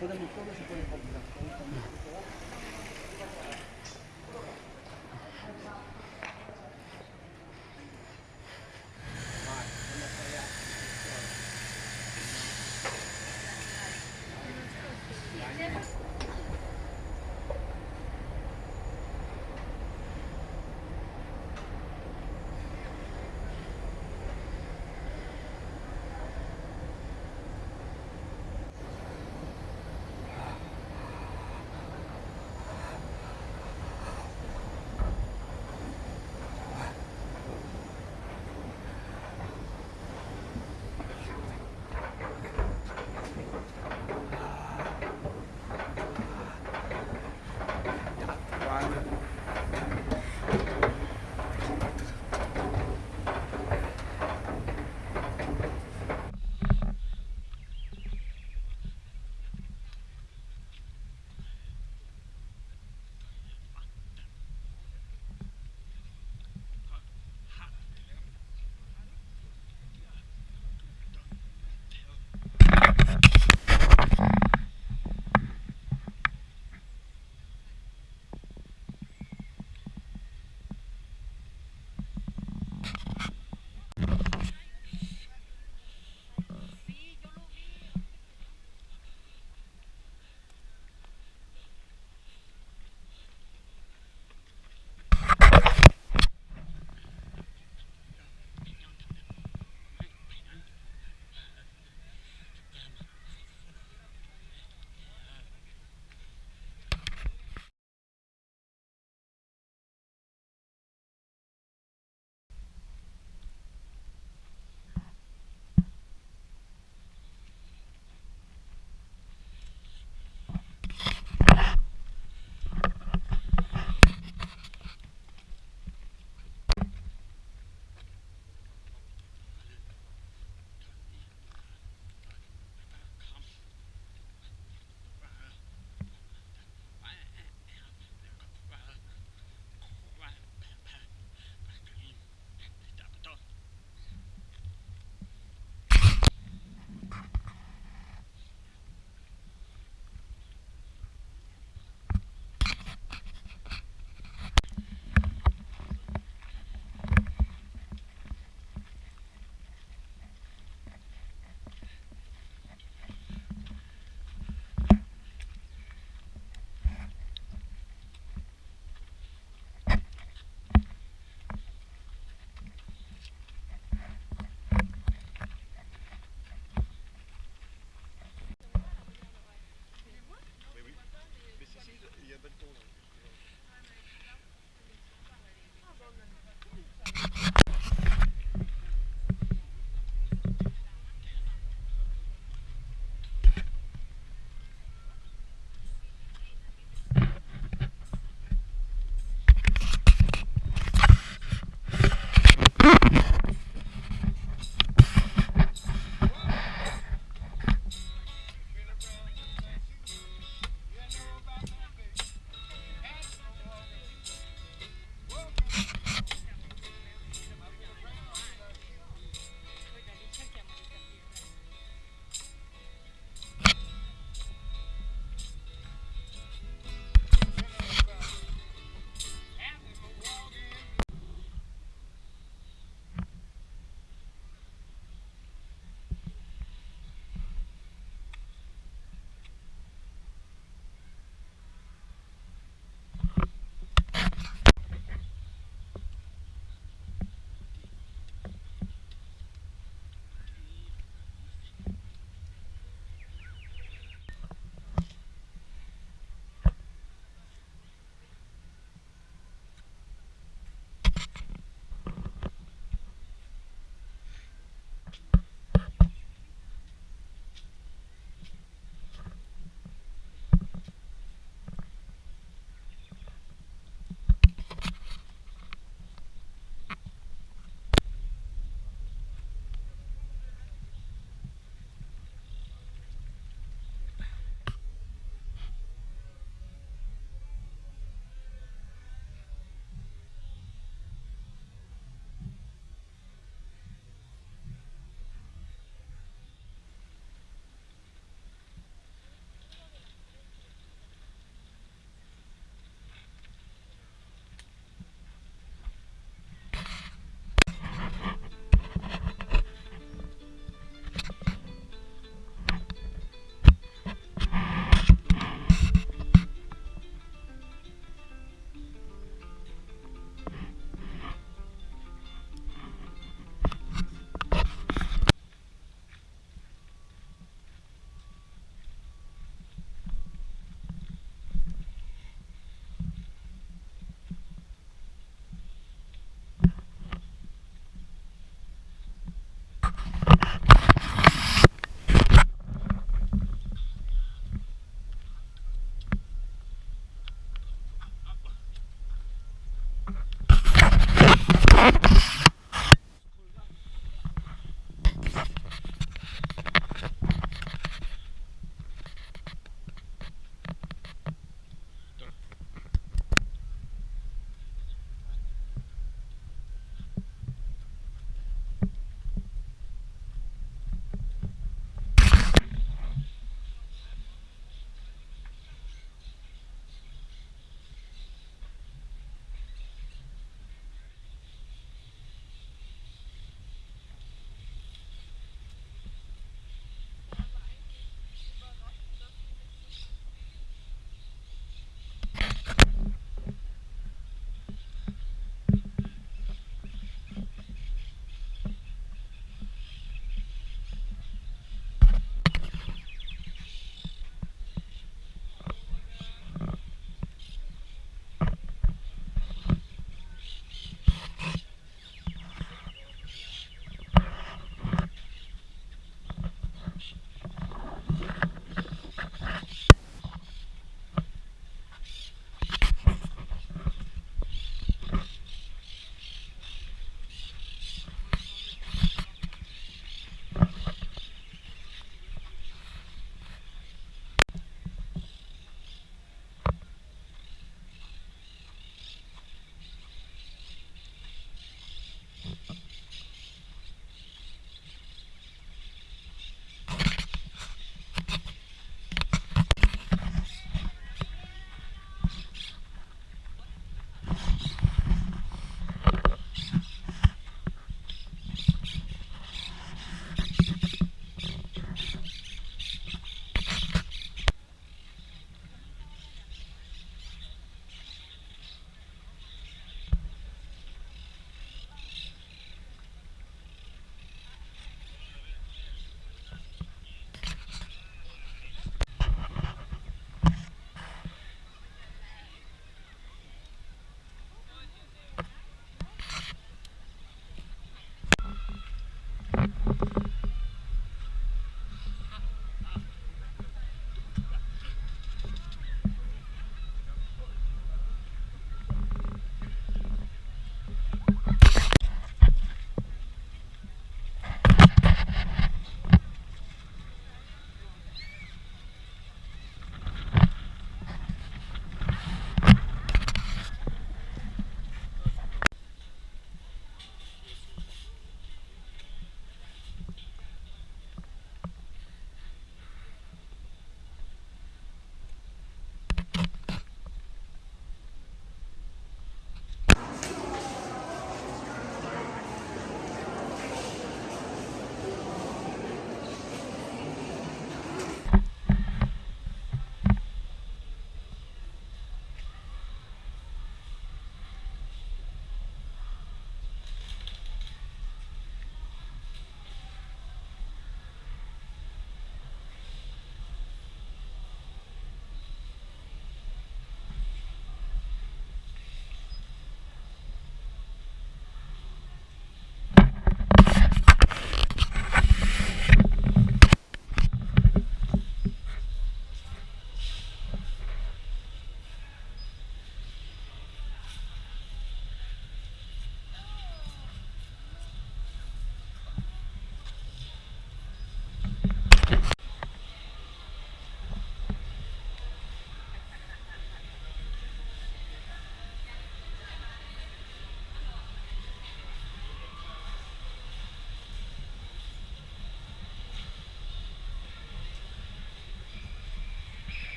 Podemos todos se pueden